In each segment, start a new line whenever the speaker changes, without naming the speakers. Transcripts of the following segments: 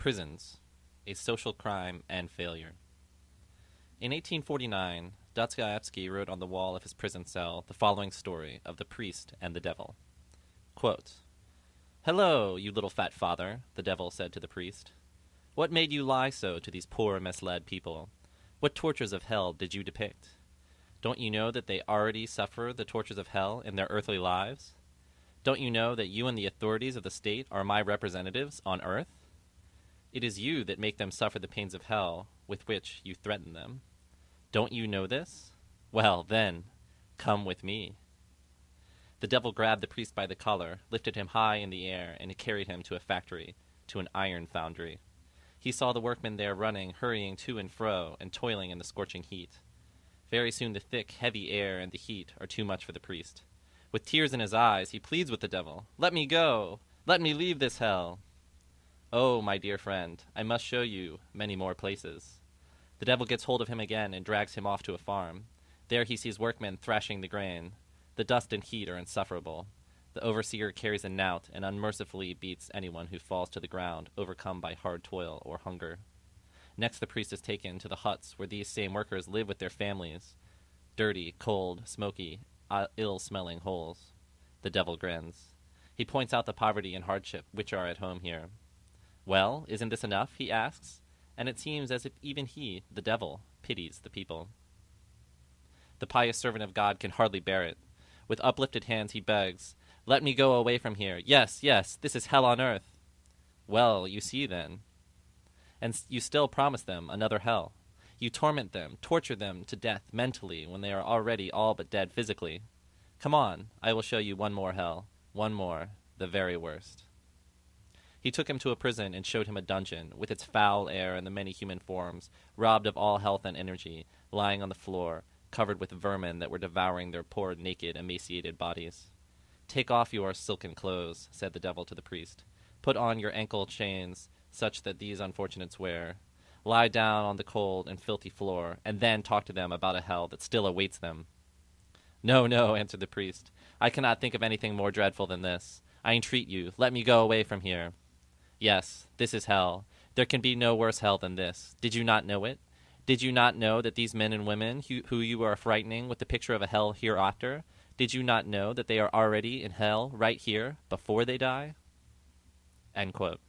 Prisons, a social crime and failure. In 1849, Dostoevsky wrote on the wall of his prison cell the following story of the priest and the devil. Quote, Hello, you little fat father, the devil said to the priest. What made you lie so to these poor, misled people? What tortures of hell did you depict? Don't you know that they already suffer the tortures of hell in their earthly lives? Don't you know that you and the authorities of the state are my representatives on earth? It is you that make them suffer the pains of hell with which you threaten them. Don't you know this? Well, then, come with me. The devil grabbed the priest by the collar, lifted him high in the air, and carried him to a factory, to an iron foundry. He saw the workmen there running, hurrying to and fro, and toiling in the scorching heat. Very soon the thick, heavy air and the heat are too much for the priest. With tears in his eyes, he pleads with the devil, Let me go! Let me leave this hell! Oh, my dear friend, I must show you many more places. The devil gets hold of him again and drags him off to a farm. There he sees workmen thrashing the grain. The dust and heat are insufferable. The overseer carries a knout and unmercifully beats anyone who falls to the ground, overcome by hard toil or hunger. Next, the priest is taken to the huts where these same workers live with their families. Dirty, cold, smoky, uh, ill smelling holes. The devil grins. He points out the poverty and hardship which are at home here. Well, isn't this enough? he asks and it seems as if even he, the devil, pities the people. The pious servant of God can hardly bear it. With uplifted hands he begs, Let me go away from here. Yes, yes, this is hell on earth. Well, you see then. And you still promise them another hell. You torment them, torture them to death mentally when they are already all but dead physically. Come on, I will show you one more hell. One more, the very worst. He took him to a prison and showed him a dungeon, with its foul air and the many human forms, robbed of all health and energy, lying on the floor, covered with vermin that were devouring their poor, naked, emaciated bodies. Take off your silken clothes, said the devil to the priest. Put on your ankle chains, such that these unfortunates wear. Lie down on the cold and filthy floor, and then talk to them about a hell that still awaits them. No, no, answered the priest. I cannot think of anything more dreadful than this. I entreat you, let me go away from here. Yes, this is hell. There can be no worse hell than this. Did you not know it? Did you not know that these men and women who, you are frightening with the picture of a hell hereafter, did you not know that they are already in hell right here before they die? End quote.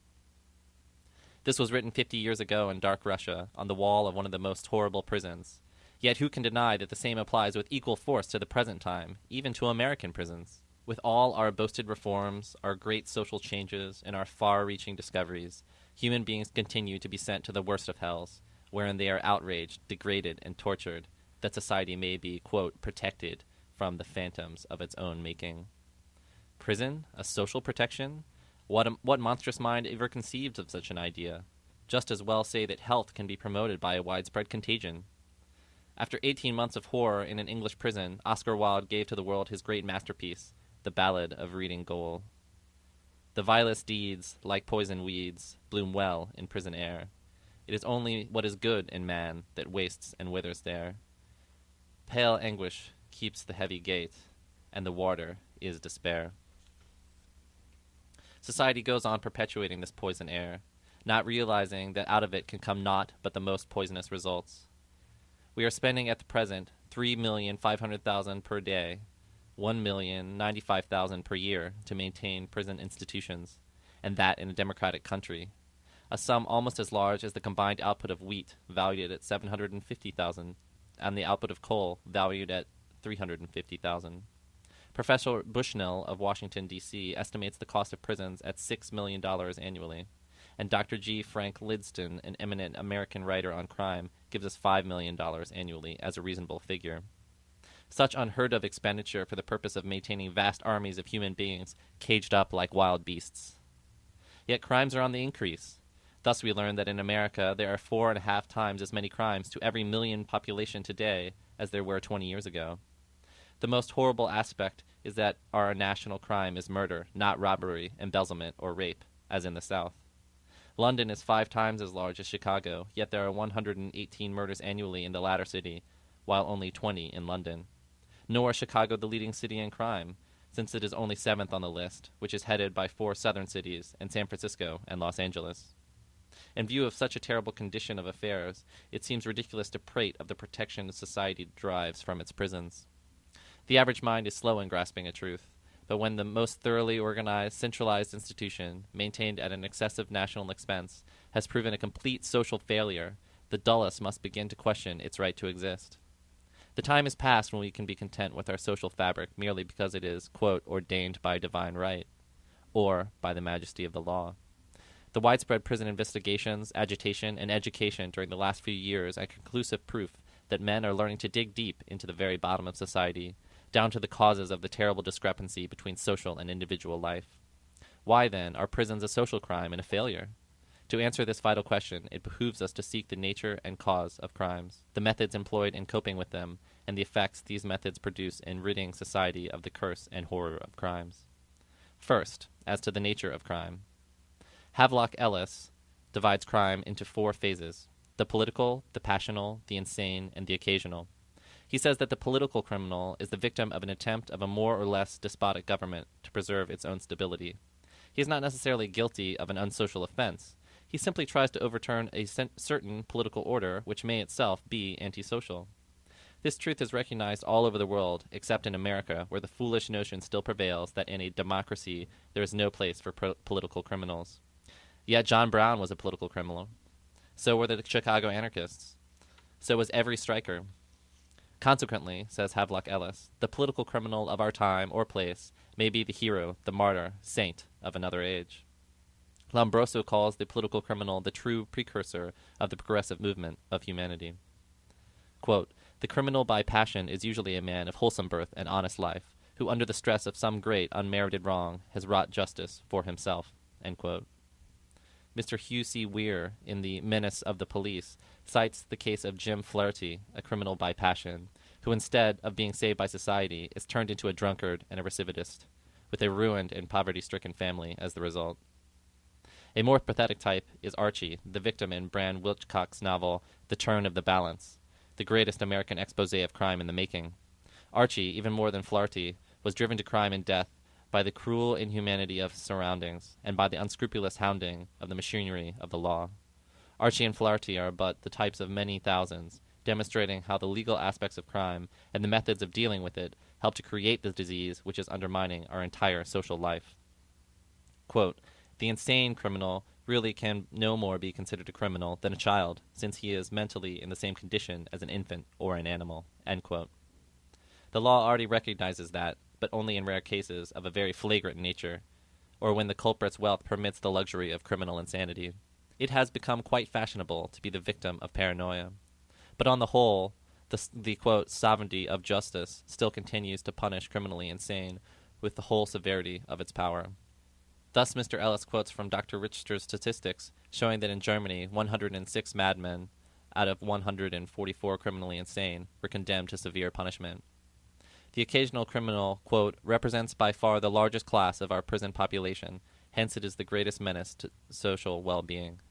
This was written 50 years ago in dark Russia on the wall of one of the most horrible prisons. Yet who can deny that the same applies with equal force to the present time, even to American prisons? With all our boasted reforms, our great social changes, and our far reaching discoveries, human beings continue to be sent to the worst of hells, wherein they are outraged, degraded, and tortured, that society may be, quote, protected from the phantoms of its own making. Prison? A social protection? What, a, what monstrous mind ever conceived of such an idea? Just as well say that health can be promoted by a widespread contagion. After 18 months of horror in an English prison, Oscar Wilde gave to the world his great masterpiece, the Ballad of Reading Gaol. The vilest deeds, like poison weeds, bloom well in prison air. It is only what is good in man that wastes and withers there. Pale anguish keeps the heavy gate, and the warder is despair. Society goes on perpetuating this poison air, not realizing that out of it can come naught but the most poisonous results. We are spending at the present three million five hundred thousand per day one million ninety-five thousand per year to maintain prison institutions, and that in a democratic country, a sum almost as large as the combined output of wheat, valued at seven hundred and fifty thousand, and the output of coal, valued at three hundred and fifty thousand. Professor Bushnell of Washington, D.C., estimates the cost of prisons at $6 million annually, and Dr. G. Frank Lydston, an eminent American writer on crime, gives us $5 million annually as a reasonable figure such unheard of expenditure for the purpose of maintaining vast armies of human beings caged up like wild beasts. Yet crimes are on the increase. Thus, we learn that in America there are four and a half times as many crimes to every million population today as there were 20 years ago. The most horrible aspect is that our national crime is murder, not robbery, embezzlement, or rape, as in the South. London is five times as large as Chicago, yet there are 118 murders annually in the latter city, while only 20 in London nor Chicago the leading city in crime, since it is only seventh on the list, which is headed by four southern cities and San Francisco and Los Angeles. In view of such a terrible condition of affairs, it seems ridiculous to prate of the protection society derives from its prisons. The average mind is slow in grasping a truth, but when the most thoroughly organized, centralized institution, maintained at an excessive national expense, has proven a complete social failure, the dullest must begin to question its right to exist. The time is past when we can be content with our social fabric merely because it is, quote, ordained by divine right, or by the majesty of the law. The widespread prison investigations, agitation, and education during the last few years are conclusive proof that men are learning to dig deep into the very bottom of society, down to the causes of the terrible discrepancy between social and individual life. Why, then, are prisons a social crime and a failure? To answer this vital question, it behooves us to seek the nature and cause of crimes, the methods employed in coping with them, and the effects these methods produce in ridding society of the curse and horror of crimes. First, as to the nature of crime. Havelock Ellis divides crime into four phases the political, the passional, the insane, and the occasional. He says that the political criminal is the victim of an attempt of a more or less despotic government to preserve its own stability. He is not necessarily guilty of an unsocial offense. He simply tries to overturn a certain political order which may itself be antisocial. This truth is recognized all over the world, except in America, where the foolish notion still prevails that in a democracy there is no place for pro- political criminals. Yet John Brown was a political criminal. So were the Chicago anarchists. So was every striker. Consequently, says Havelock Ellis, the political criminal of our time or place may be the hero, the martyr, saint of another age. Lombroso calls the political criminal the true precursor of the progressive movement of humanity. Quote, the criminal by passion is usually a man of wholesome birth and honest life, who under the stress of some great unmerited wrong has wrought justice for himself. Mr. Hugh C. Weir, in The Menace of the Police, cites the case of Jim Flaherty, a criminal by passion, who instead of being saved by society is turned into a drunkard and a recidivist, with a ruined and poverty stricken family as the result. A more pathetic type is Archie, the victim in Brand Whitlock's novel The Turn of the Balance, the greatest American expose of crime in the making. Archie, even more than Flaherty, was driven to crime and death by the cruel inhumanity of his surroundings, and by the unscrupulous hounding of the machinery of the law. Archie and Flaherty are but the types of many thousands, demonstrating how the legal aspects of crime and the methods of dealing with it help to create the disease which is undermining our entire social life. Quote, the insane criminal really can no more be considered a criminal than a child, since he is mentally in the same condition as an infant or an animal. The law already recognizes that, but only in rare cases of a very flagrant nature, or when the culprit's wealth permits the luxury of criminal insanity. It has become quite fashionable to be the victim of paranoia. But on the whole, the, the quote, sovereignty of justice still continues to punish criminally insane with the whole severity of its power. Thus, Mr. Ellis quotes from Dr. Richter's statistics showing that in Germany, 106 madmen out of 144 criminally insane were condemned to severe punishment. The occasional criminal, quote, represents by far the largest class of our prison population, hence it is the greatest menace to social well being,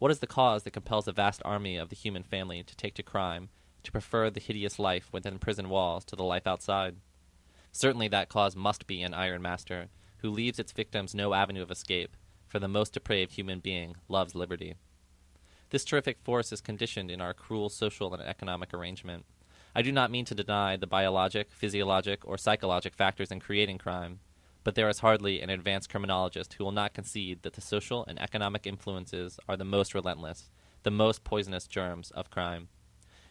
What is the cause that compels a vast army of the human family to take to crime, to prefer the hideous life within prison walls to the life outside? Certainly that cause must be an iron master, who leaves its victims no avenue of escape, for the most depraved human being loves liberty. This terrific force is conditioned in our cruel social and economic arrangement. I do not mean to deny the biologic, physiologic, or psychologic factors in creating crime, but there is hardly an advanced criminologist who will not concede that the social and economic influences are the most relentless, the most poisonous germs of crime.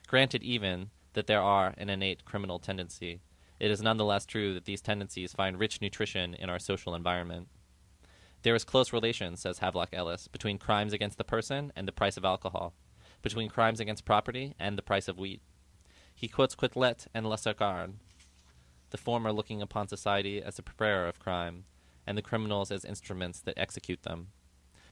Granted, even, that there are an innate criminal tendency, it is nonetheless true that these tendencies find rich nutrition in our social environment. There is close relation, says Havelock Ellis, between crimes against the person and the price of alcohol, between crimes against property and the price of wheat. He quotes Quetelet and Lacassagne, the former looking upon society as the preparer of crime, and the criminals as instruments that execute them.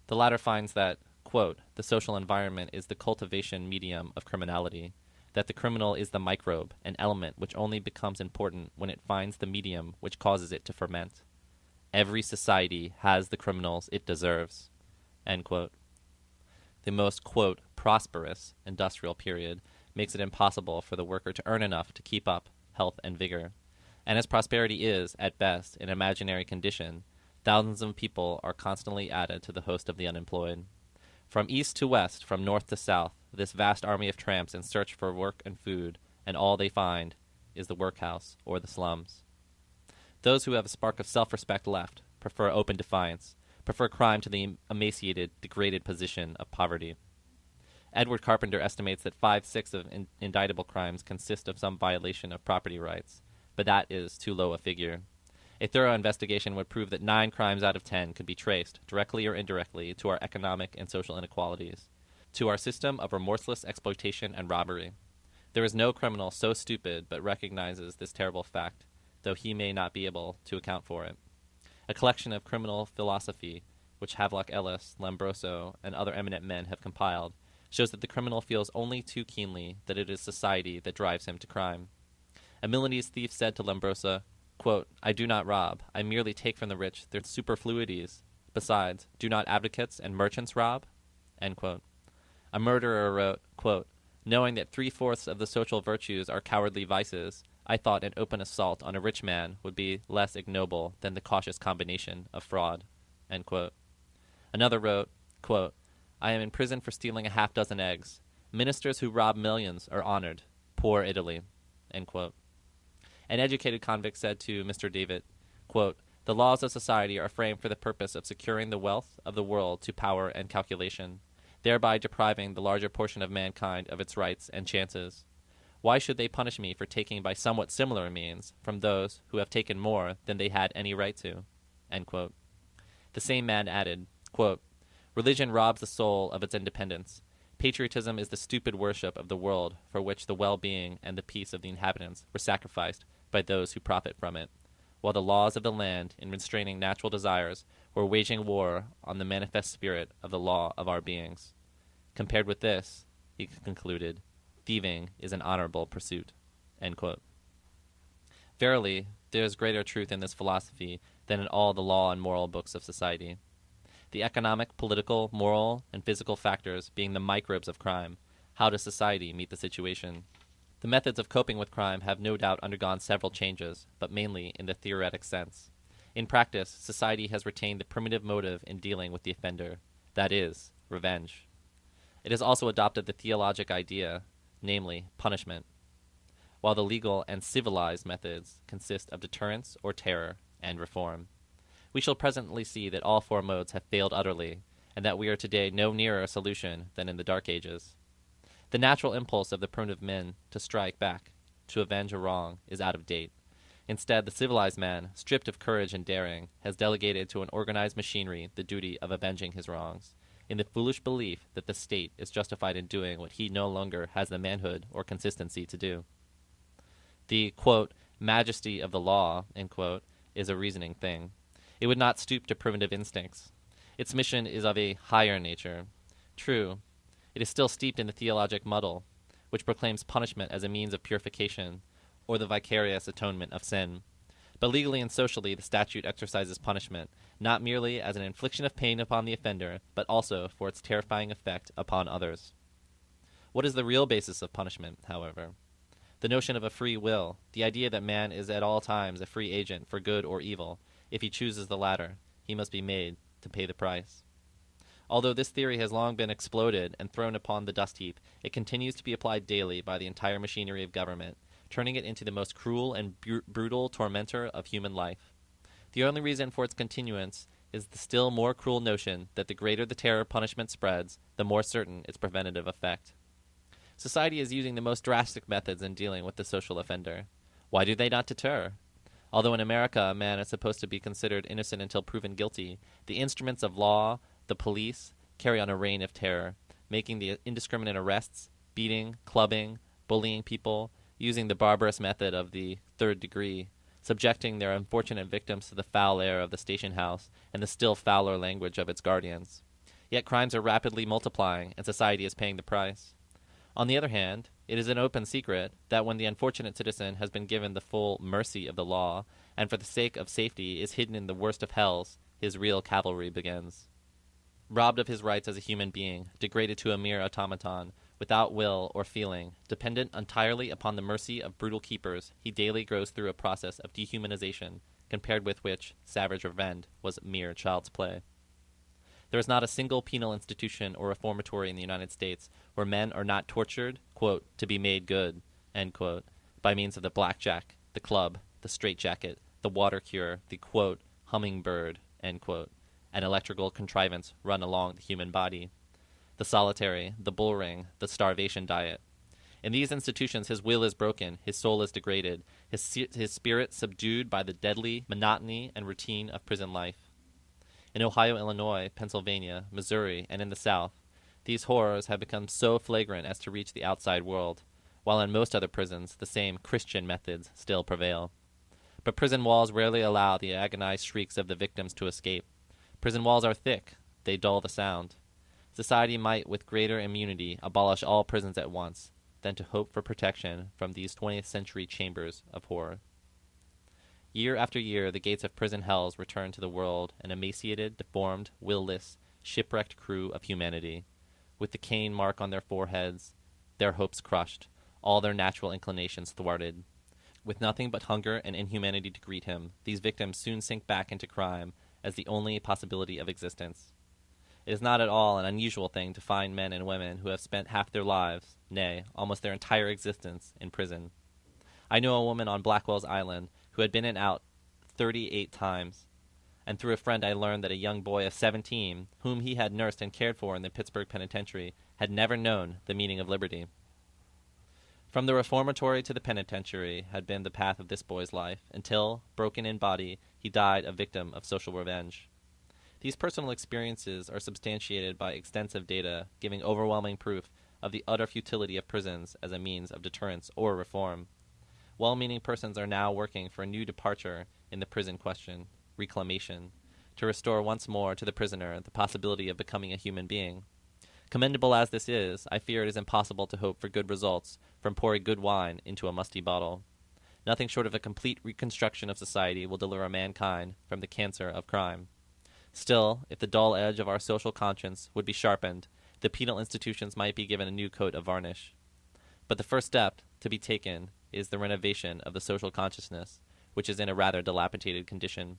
The latter finds that, quote, the social environment is the cultivation medium of criminality, that the criminal is the microbe, an element which only becomes important when it finds the medium which causes it to ferment. Every society has the criminals it deserves. The most, quote, prosperous industrial period makes it impossible for the worker to earn enough to keep up health and vigor. And as prosperity is, at best, an imaginary condition, thousands of people are constantly added to the host of the unemployed. From east to west, from north to south, this vast army of tramps in search for work and food, and all they find is the workhouse or the slums. Those who have a spark of self respect left prefer open defiance, prefer crime to the emaciated, degraded position of poverty. Edward Carpenter estimates that five sixths of in- indictable crimes consist of some violation of property rights, but that is too low a figure. A thorough investigation would prove that nine crimes out of ten could be traced, directly or indirectly, to our economic and social inequalities, to our system of remorseless exploitation and robbery. There is no criminal so stupid but recognizes this terrible fact, though he may not be able to account for it. A collection of criminal philosophy, which Havelock Ellis, Lombroso, and other eminent men have compiled, shows that the criminal feels only too keenly that it is society that drives him to crime. A Milanese thief said to Lombroso, quote, I do not rob, I merely take from the rich their superfluities. Besides, do not advocates and merchants rob? A murderer wrote, quote, Knowing that three fourths of the social virtues are cowardly vices, I thought an open assault on a rich man would be less ignoble than the cautious combination of fraud. Another wrote, quote, I am in prison for stealing a half dozen eggs. Ministers who rob millions are honored. Poor Italy. An educated convict said to Mr. Davitt, quote, The laws of society are framed for the purpose of securing the wealth of the world to power and calculation, thereby depriving the larger portion of mankind of its rights and chances. Why should they punish me for taking by somewhat similar means from those who have taken more than they had any right to? The same man added, quote, Religion robs the soul of its independence. Patriotism is the stupid worship of the world for which the well being and the peace of the inhabitants were sacrificed by those who profit from it, while the laws of the land, in restraining natural desires, were waging war on the manifest spirit of the law of our beings. Compared with this, he concluded, thieving is an honorable pursuit. Verily, there is greater truth in this philosophy than in all the law and moral books of society. The economic, political, moral, and physical factors being the microbes of crime, how does society meet the situation? The methods of coping with crime have no doubt undergone several changes, but mainly in the theoretic sense. In practice, society has retained the primitive motive in dealing with the offender that is, revenge. It has also adopted the theologic idea, namely, punishment, while the legal and civilized methods consist of deterrence or terror and reform. We shall presently see that all four modes have failed utterly, and that we are today no nearer a solution than in the Dark Ages. The natural impulse of the primitive men to strike back, to avenge a wrong, is out of date. Instead, the civilized man, stripped of courage and daring, has delegated to an organized machinery the duty of avenging his wrongs, in the foolish belief that the state is justified in doing what he no longer has the manhood or consistency to do. The quote, majesty of the law quote, is a reasoning thing. It would not stoop to primitive instincts. Its mission is of a higher nature. True, it is still steeped in the theologic muddle, which proclaims punishment as a means of purification, or the vicarious atonement of sin. But legally and socially, the statute exercises punishment, not merely as an infliction of pain upon the offender, but also for its terrifying effect upon others. What is the real basis of punishment, however? The notion of a free will, the idea that man is at all times a free agent for good or evil. If he chooses the latter, he must be made to pay the price. Although this theory has long been exploded and thrown upon the dust heap, it continues to be applied daily by the entire machinery of government, turning it into the most cruel and br- brutal tormentor of human life. The only reason for its continuance is the still more cruel notion that the greater the terror punishment spreads, the more certain its preventative effect. Society is using the most drastic methods in dealing with the social offender. Why do they not deter? Although in America a man is supposed to be considered innocent until proven guilty, the instruments of law, the police carry on a reign of terror, making the indiscriminate arrests, beating, clubbing, bullying people, using the barbarous method of the third degree, subjecting their unfortunate victims to the foul air of the station house and the still fouler language of its guardians. Yet crimes are rapidly multiplying, and society is paying the price. On the other hand, it is an open secret that when the unfortunate citizen has been given the full mercy of the law, and for the sake of safety is hidden in the worst of hells, his real cavalry begins robbed of his rights as a human being, degraded to a mere automaton, without will or feeling, dependent entirely upon the mercy of brutal keepers, he daily goes through a process of dehumanization, compared with which savage revenge was mere child's play. There is not a single penal institution or reformatory in the United States where men are not tortured, quote, to be made good, end quote, by means of the blackjack, the club, the straitjacket, the water cure, the quote, hummingbird, end quote, an electrical contrivance run along the human body, the solitary, the bull ring, the starvation diet. In these institutions, his will is broken, his soul is degraded, his, his spirit subdued by the deadly monotony and routine of prison life. In Ohio, Illinois, Pennsylvania, Missouri, and in the South, these horrors have become so flagrant as to reach the outside world, while in most other prisons the same Christian methods still prevail. But prison walls rarely allow the agonized shrieks of the victims to escape. Prison walls are thick, they dull the sound. Society might, with greater immunity, abolish all prisons at once, than to hope for protection from these 20th century chambers of horror. Year after year, the gates of prison hells return to the world an emaciated, deformed, will-less, shipwrecked crew of humanity, with the cane mark on their foreheads, their hopes crushed, all their natural inclinations thwarted. With nothing but hunger and inhumanity to greet him, these victims soon sink back into crime as the only possibility of existence. It is not at all an unusual thing to find men and women who have spent half their lives, nay, almost their entire existence, in prison. I knew a woman on Blackwell's Island who had been in out 38 times. And through a friend, I learned that a young boy of 17, whom he had nursed and cared for in the Pittsburgh Penitentiary, had never known the meaning of liberty. From the reformatory to the penitentiary had been the path of this boy's life, until, broken in body, he died a victim of social revenge. These personal experiences are substantiated by extensive data, giving overwhelming proof of the utter futility of prisons as a means of deterrence or reform. Well meaning persons are now working for a new departure in the prison question, reclamation, to restore once more to the prisoner the possibility of becoming a human being. Commendable as this is, I fear it is impossible to hope for good results from pouring good wine into a musty bottle. Nothing short of a complete reconstruction of society will deliver mankind from the cancer of crime. Still, if the dull edge of our social conscience would be sharpened, the penal institutions might be given a new coat of varnish. But the first step to be taken is the renovation of the social consciousness, which is in a rather dilapidated condition.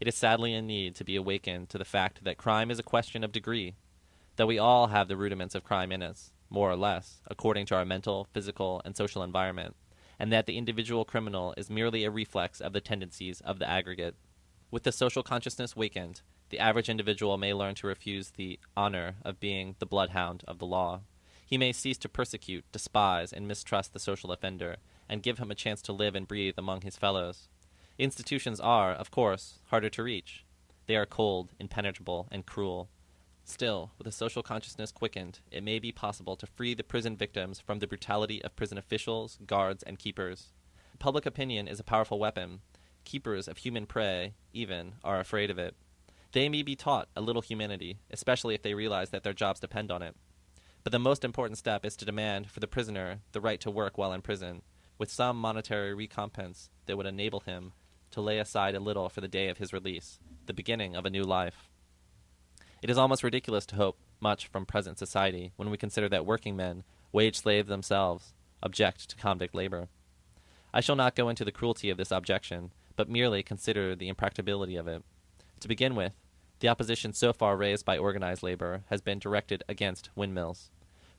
It is sadly in need to be awakened to the fact that crime is a question of degree, that we all have the rudiments of crime in us, more or less, according to our mental, physical, and social environment, and that the individual criminal is merely a reflex of the tendencies of the aggregate. With the social consciousness wakened, the average individual may learn to refuse the honor of being the bloodhound of the law. He may cease to persecute, despise, and mistrust the social offender, and give him a chance to live and breathe among his fellows. Institutions are, of course, harder to reach. They are cold, impenetrable, and cruel. Still, with a social consciousness quickened, it may be possible to free the prison victims from the brutality of prison officials, guards, and keepers. Public opinion is a powerful weapon. Keepers of human prey, even, are afraid of it. They may be taught a little humanity, especially if they realize that their jobs depend on it. But the most important step is to demand for the prisoner the right to work while in prison, with some monetary recompense that would enable him to lay aside a little for the day of his release, the beginning of a new life. It is almost ridiculous to hope much from present society when we consider that working men, wage slaves themselves, object to convict labor. I shall not go into the cruelty of this objection, but merely consider the impracticability of it. To begin with, the opposition so far raised by organized labor has been directed against windmills.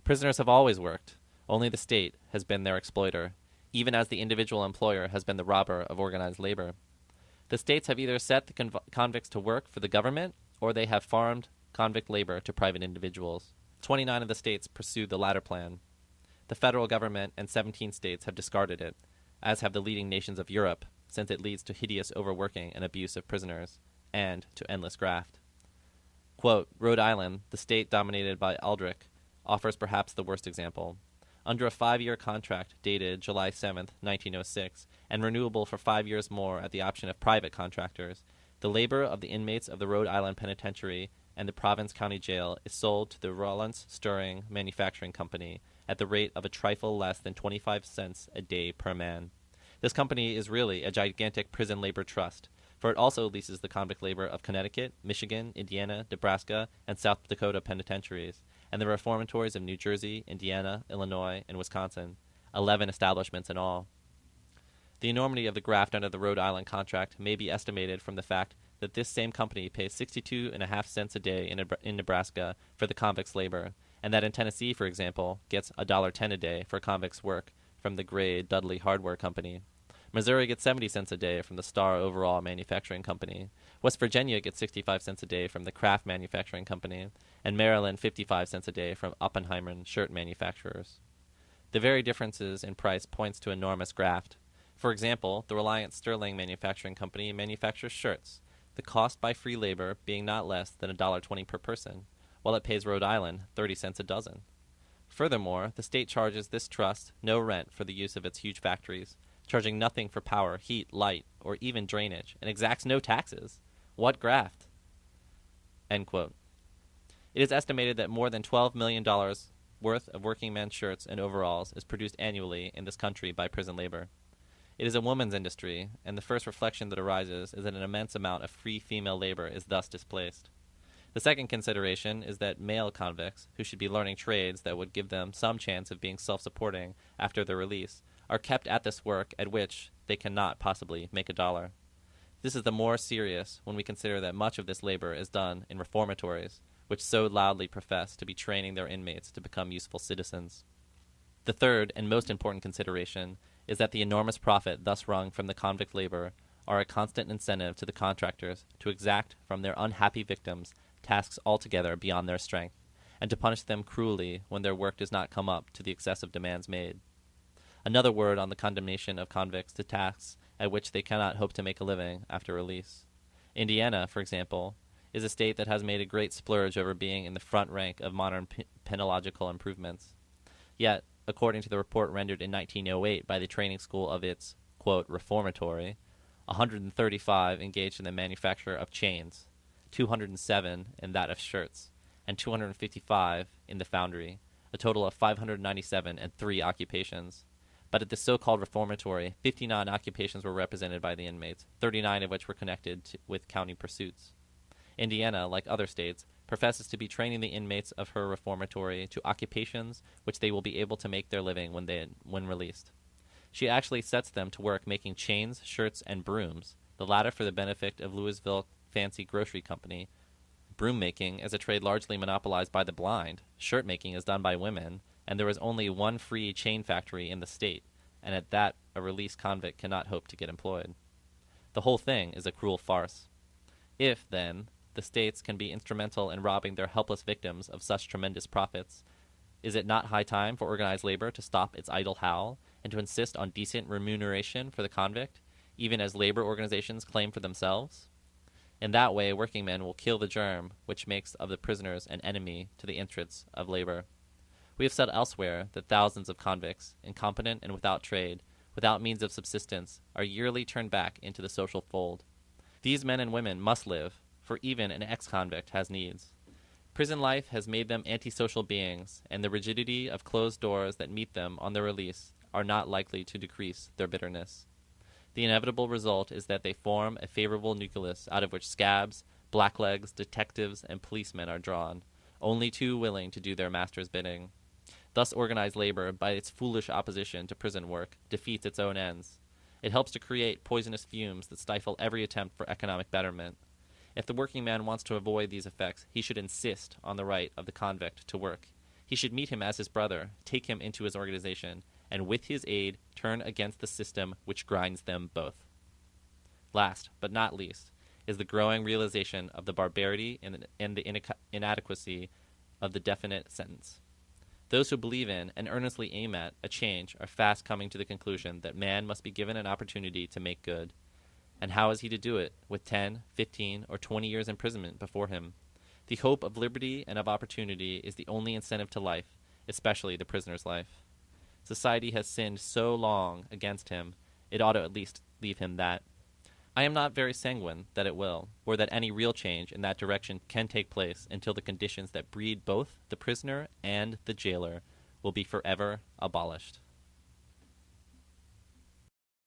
Prisoners have always worked, only the state has been their exploiter, even as the individual employer has been the robber of organized labor. The states have either set the conv- convicts to work for the government or they have farmed convict labor to private individuals. 29 of the states pursued the latter plan. The federal government and 17 states have discarded it, as have the leading nations of Europe, since it leads to hideous overworking and abuse of prisoners, and to endless graft. Quote, Rhode Island, the state dominated by Aldrich, offers perhaps the worst example under a five year contract dated July 7, 1906, and renewable for five years more at the option of private contractors. The labor of the inmates of the Rhode Island Penitentiary and the Providence County Jail is sold to the Rollins Sterling Manufacturing Company at the rate of a trifle less than 25 cents a day per man. This company is really a gigantic prison labor trust, for it also leases the convict labor of Connecticut, Michigan, Indiana, Nebraska, and South Dakota penitentiaries, and the reformatories of New Jersey, Indiana, Illinois, and Wisconsin, 11 establishments in all. The enormity of the graft under the Rhode Island contract may be estimated from the fact that this same company pays 62 and a half cents a day in, in Nebraska for the convict's labor, and that in Tennessee, for example, gets $1.10 a day for convict's work from the Gray Dudley Hardware Company. Missouri gets 70 cents a day from the Star Overall Manufacturing Company. West Virginia gets 65 cents a day from the Kraft Manufacturing Company, and Maryland 55 cents a day from Oppenheimer shirt manufacturers. The very differences in price points to enormous graft. For example, the Reliance Sterling Manufacturing Company manufactures shirts, the cost by free labor being not less than $1.20 per person, while it pays Rhode Island 30 cents a dozen. Furthermore, the state charges this trust no rent for the use of its huge factories, charging nothing for power, heat, light, or even drainage, and exacts no taxes. What graft? End quote. It is estimated that more than $12 million worth of working men's shirts and overalls is produced annually in this country by prison labor. It is a woman's industry, and the first reflection that arises is that an immense amount of free female labor is thus displaced. The second consideration is that male convicts, who should be learning trades that would give them some chance of being self supporting after their release, are kept at this work at which they cannot possibly make a dollar. This is the more serious when we consider that much of this labor is done in reformatories, which so loudly profess to be training their inmates to become useful citizens. The third and most important consideration is that the enormous profit thus wrung from the convict labor are a constant incentive to the contractors to exact from their unhappy victims tasks altogether beyond their strength, and to punish them cruelly when their work does not come up to the excessive demands made. Another word on the condemnation of convicts to tasks at which they cannot hope to make a living after release. Indiana, for example, is a state that has made a great splurge over being in the front rank of modern penological improvements. Yet, according to the report rendered in 1908 by the training school of its quote, reformatory, 135 engaged in the manufacture of chains, 207 in that of shirts, and 255 in the foundry, a total of 597 and three occupations. But at the so called reformatory, 59 occupations were represented by the inmates, 39 of which were connected to, with county pursuits. Indiana, like other states, professes to be training the inmates of her reformatory to occupations which they will be able to make their living when, they, when released. She actually sets them to work making chains, shirts, and brooms, the latter for the benefit of Louisville Fancy Grocery Company. Broom making is a trade largely monopolized by the blind. Shirt making is done by women, and there is only one free chain factory in the state, and at that a released convict cannot hope to get employed. The whole thing is a cruel farce. If, then, the states can be instrumental in robbing their helpless victims of such tremendous profits, is it not high time for organized labor to stop its idle howl and to insist on decent remuneration for the convict, even as labor organizations claim for themselves? In that way, workingmen will kill the germ which makes of the prisoners an enemy to the interests of labor. We have said elsewhere that thousands of convicts, incompetent and without trade, without means of subsistence, are yearly turned back into the social fold. These men and women must live, for even an ex convict has needs. Prison life has made them antisocial beings, and the rigidity of closed doors that meet them on their release are not likely to decrease their bitterness. The inevitable result is that they form a favorable nucleus out of which scabs, blacklegs, detectives, and policemen are drawn, only too willing to do their master's bidding. Thus, organized labor, by its foolish opposition to prison work, defeats its own ends. It helps to create poisonous fumes that stifle every attempt for economic betterment. If the working man wants to avoid these effects, he should insist on the right of the convict to work. He should meet him as his brother, take him into his organization, and with his aid turn against the system which grinds them both. Last, but not least, is the growing realization of the barbarity and, the inadequacy of the definite sentence. Those who believe in and earnestly aim at a change are fast coming to the conclusion that man must be given an opportunity to make good. And how is he to do it with 10, 15, or 20 years imprisonment before him? The hope of liberty and of opportunity is the only incentive to life, especially the prisoner's life. Society has sinned so long against him, it ought to at least leave him that. I am not very sanguine that it will, or that any real change in that direction can take place until the conditions that breed both the prisoner and the jailer will be forever abolished.